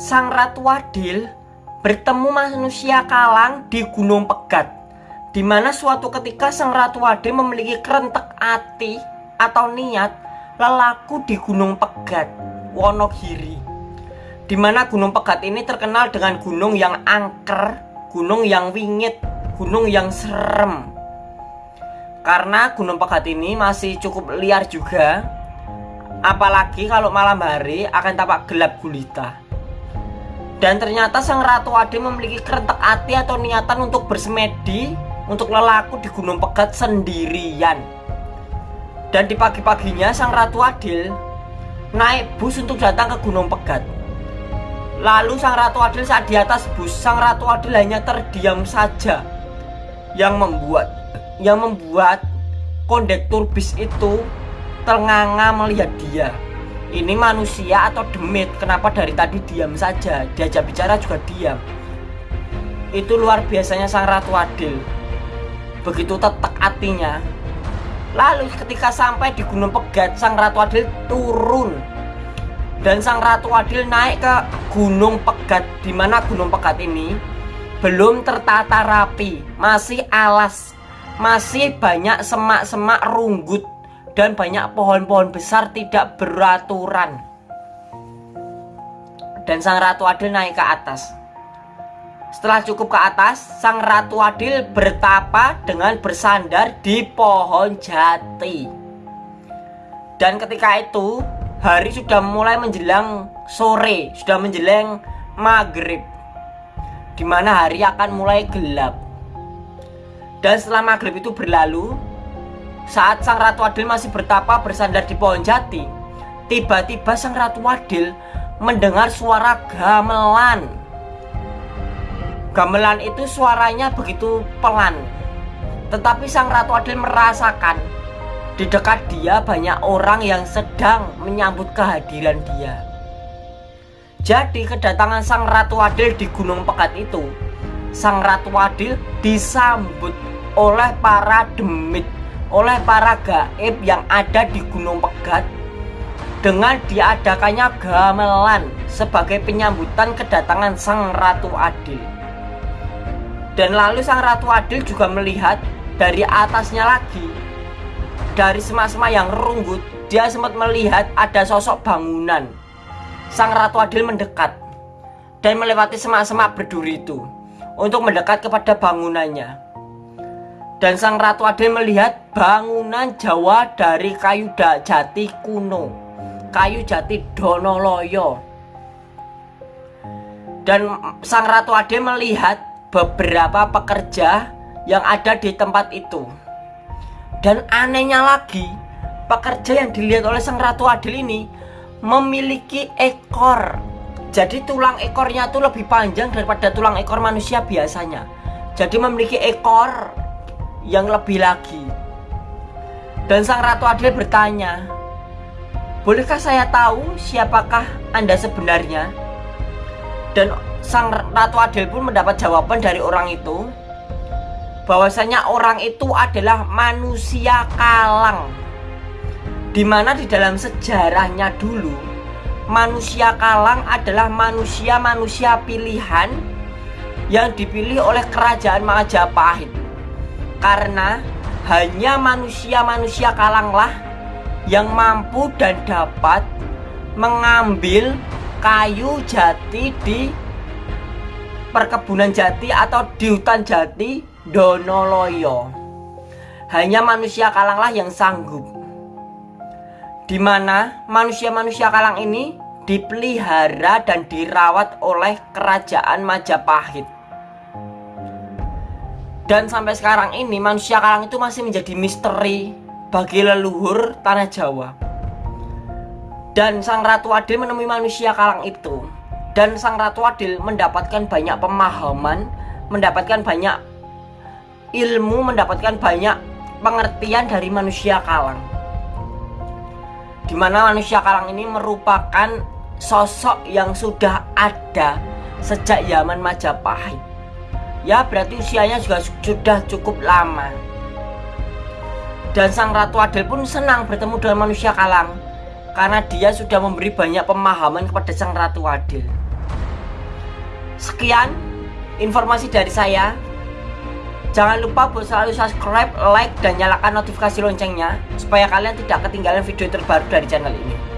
Sang Ratu Adil bertemu manusia kalang di Gunung Pegat di mana suatu ketika Sang Ratu Adil memiliki kerentek hati atau niat lelaku di Gunung Pegat, Wonogiri. Di mana Gunung Pegat ini terkenal dengan gunung yang angker, gunung yang wingit, gunung yang serem. Karena Gunung Pegat ini masih cukup liar juga, apalagi kalau malam hari akan tampak gelap gulita. Dan ternyata sang Ratu Adil memiliki kerentek hati atau niatan untuk bersemedi untuk lelaku di Gunung Pegat sendirian. Dan di pagi-paginya sang Ratu Adil naik bus untuk datang ke Gunung Pegat. Lalu sang Ratu Adil saat di atas bus, sang Ratu Adil hanya terdiam saja. Yang membuat yang membuat kondektur bis itu ternganga melihat dia. Ini manusia atau demit? Kenapa dari tadi diam saja? Diajak bicara juga diam. Itu luar biasanya sang Ratu Adil. Begitu tetek hatinya. Lalu ketika sampai di Gunung Pegat sang Ratu Adil turun. Dan sang Ratu Adil naik ke Gunung Pegat. Di mana Gunung Pegat ini? Belum tertata rapi. Masih alas. Masih banyak semak-semak runggut dan banyak pohon-pohon besar tidak beraturan dan sang Ratu Adil naik ke atas setelah cukup ke atas, sang Ratu Adil bertapa dengan bersandar di pohon jati. Dan ketika itu, hari sudah mulai menjelang sore, sudah menjelang maghrib. Di mana hari akan mulai gelap. Dan setelah maghrib itu berlalu, saat sang Ratu Adil masih bertapa bersandar di pohon jati, tiba-tiba sang Ratu Adil mendengar suara gamelan. Gamelan itu suaranya begitu pelan Tetapi sang Ratu Adil merasakan Di dekat dia banyak orang yang sedang menyambut kehadiran dia. Jadi kedatangan sang Ratu Adil di Gunung Pekat itu Sang Ratu Adil disambut oleh para demit Oleh para gaib yang ada di Gunung Pegat dengan diadakannya gamelan sebagai penyambutan kedatangan Sang Ratu Adil. Dan lalu sang Ratu Adil juga melihat dari atasnya lagi Dari semak-semak yang runggut Dia sempat melihat ada sosok bangunan Sang Ratu Adil mendekat Dan melewati semak-semak berduri itu Untuk mendekat kepada bangunannya Dan sang Ratu Adil melihat bangunan Jawa dari kayu jati kuno Kayu jati Donoloyo Dan sang Ratu Adil melihat beberapa pekerja yang ada di tempat itu. Dan anehnya lagi, pekerja yang dilihat oleh sang Ratu Adil ini memiliki ekor. Jadi tulang ekornya itu lebih panjang daripada tulang ekor manusia biasanya. Jadi memiliki ekor yang lebih lagi. Dan sang Ratu Adil bertanya, Bolehkah saya tahu siapakah Anda sebenarnya? Dan sang Ratu Adil pun mendapat jawaban dari orang itu bahwasanya orang itu adalah manusia kalang di mana di dalam sejarahnya dulu manusia kalang adalah manusia-manusia pilihan yang dipilih oleh kerajaan Majapahit karena hanya manusia-manusia kalanglah yang mampu dan dapat mengambil kayu jati di perkebunan jati atau di hutan jati Donoloyo. Hanya manusia kalanglah yang sanggup. Di mana manusia-manusia kalang ini dipelihara dan dirawat oleh kerajaan Majapahit. Dan sampai sekarang ini manusia kalang itu masih menjadi misteri bagi leluhur tanah Jawa. Dan sang Ratu Adil menemui manusia kalang itu dan sang Ratu Adil mendapatkan banyak pemahaman, mendapatkan banyak ilmu, mendapatkan banyak pengertian dari manusia kalang. Di mana manusia kalang ini merupakan sosok yang sudah ada sejak zaman Majapahit. Ya berarti usianya juga sudah cukup lama. Dan sang Ratu Adil pun senang bertemu dengan manusia kalang karena dia sudah memberi banyak pemahaman kepada sang Ratu Adil. Sekian informasi dari saya. Jangan lupa buat selalu subscribe, like, dan nyalakan notifikasi loncengnya supaya kalian tidak ketinggalan video terbaru dari channel ini.